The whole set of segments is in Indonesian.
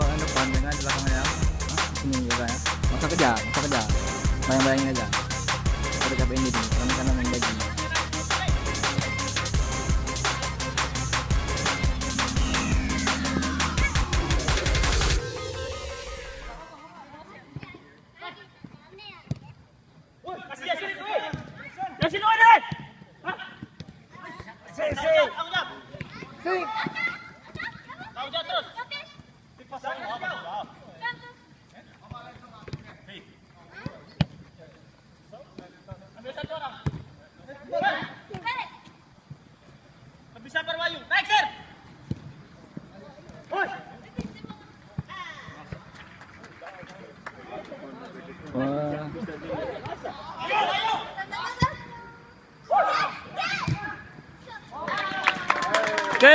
kalau yang depan dengan di belakangnya sini juga ya. Masa kerja masa kerja bayang bayangin aja udah capek ini nih Ok!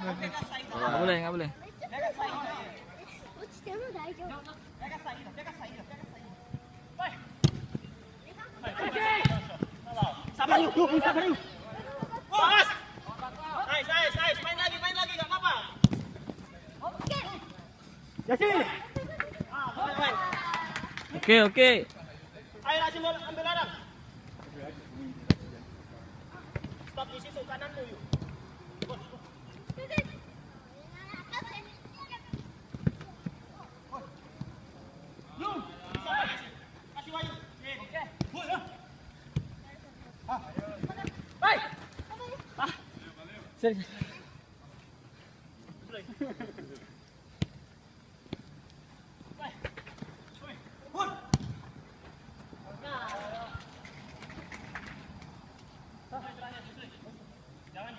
boleh nggak boleh. Sabar yuk yuk sabar yuk oke Yasin oke. Oke ayo ambil stop di situ kananmu yuk. Jangan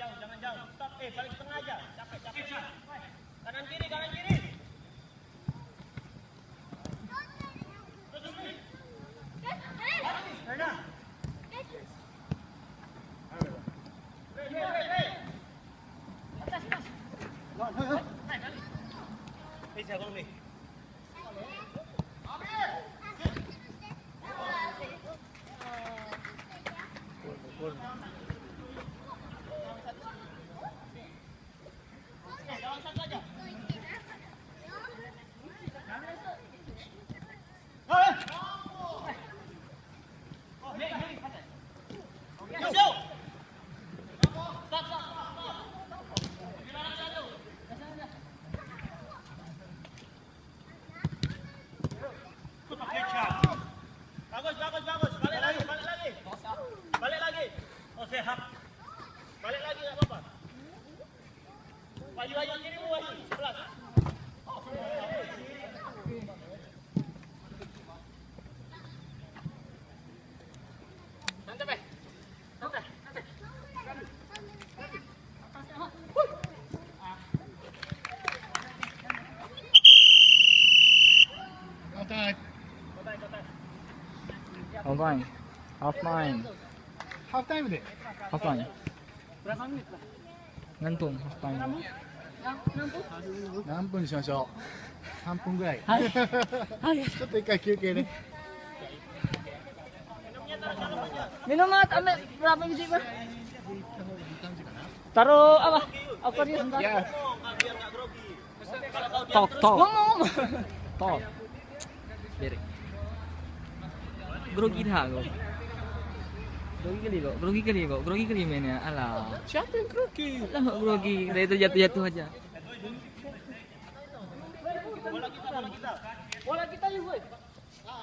jauh, jangan jauh. Stop, eh balik tengah aja. Capek, capek. Kanan kiri, kanan kiri. 看看看看看看看看看看看 Oh, sehat. Balik lagi tak apa-apa. Wahyu, Wahyu, kiri Wahyu. Sebelas. Eh? Outside. Offline. ハーフタイムで Half time. Ngantung half time. 何分にしましょう3分ぐらい、はいちょっと一回休憩ね Minum mat, ambil berapa biji pak? Taruh apa? Aquarium sebentar. Ya. Talk, talk, Ngomong. talk. Biar. Grogi dah kau. Grogi kali kau, grogi kali kau, grogi kali mainnya. Alah. Siapa yang grogi? Alah grogi, dari itu jatuh-jatuh aja. Bola kita yuk, boy. Mau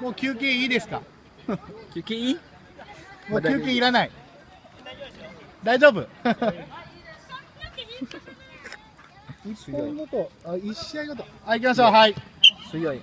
もう休憩いいですか QKI? もう休憩いらない大丈夫？一本ごとあ一試合ごと。はい行きましょう。はい。Suyoy.